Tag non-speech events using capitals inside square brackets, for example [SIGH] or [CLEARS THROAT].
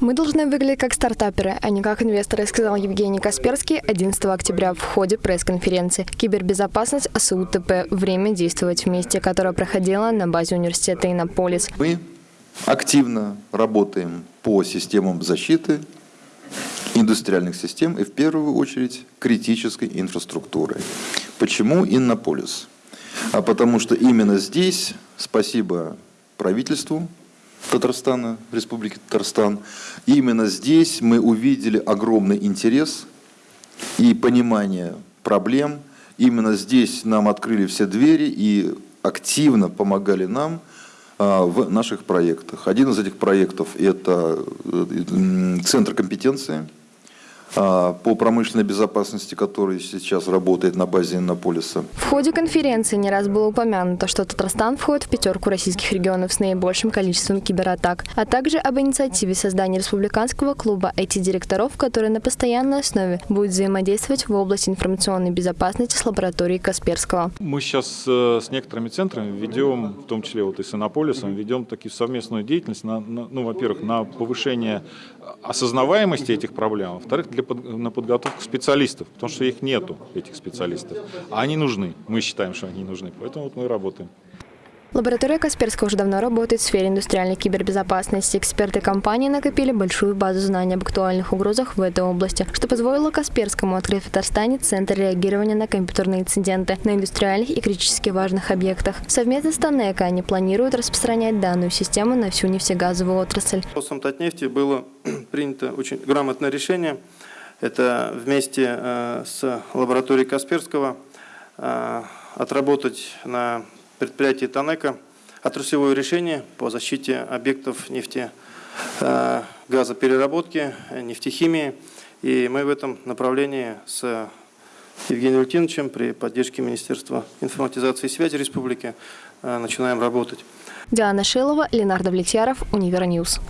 Мы должны выглядеть как стартаперы, а не как инвесторы, сказал Евгений Касперский 11 октября в ходе пресс-конференции «Кибербезопасность АСУ-ТП. Время действовать вместе», которая проходила на базе университета Иннополис. Мы активно работаем по системам защиты индустриальных систем и в первую очередь критической инфраструктуры. Почему Иннополис? А потому что именно здесь, спасибо правительству, Татарстана, Республики Татарстан. И именно здесь мы увидели огромный интерес и понимание проблем. Именно здесь нам открыли все двери и активно помогали нам а, в наших проектах. Один из этих проектов – это э, Центр компетенции – по промышленной безопасности, который сейчас работает на базе Иннополиса. В ходе конференции не раз было упомянуто, что Татарстан входит в пятерку российских регионов с наибольшим количеством кибератак, а также об инициативе создания республиканского клуба IT-директоров, который на постоянной основе будет взаимодействовать в области информационной безопасности с лабораторией Касперского. Мы сейчас э, с некоторыми центрами ведем, в том числе вот и с Иннополисом, ведем такие совместную деятельность, на, на, ну, во-первых, на повышение осознаваемости этих проблем, а во-вторых, для на подготовку специалистов, потому что их нету, этих специалистов. А они нужны, мы считаем, что они нужны, поэтому вот мы работаем. Лаборатория Касперского уже давно работает в сфере индустриальной кибербезопасности. Эксперты компании накопили большую базу знаний об актуальных угрозах в этой области, что позволило Касперскому открыть в Татарстане Центр реагирования на компьютерные инциденты на индустриальных и критически важных объектах. Совместно с Танека они планируют распространять данную систему на всю нефтегазовую отрасль. По Татнефти было [CLEARS THROAT] принято очень грамотное решение. Это вместе э, с лабораторией Касперского э, отработать на предприятии ТАНЕКО отраслевое решение по защите объектов нефти, э, газопереработки, нефтехимии. И мы в этом направлении с Евгением Валентиновичем при поддержке Министерства информатизации и связи республики э, начинаем работать. Диана Шилова, Ленар Довлетьяров, Univer News.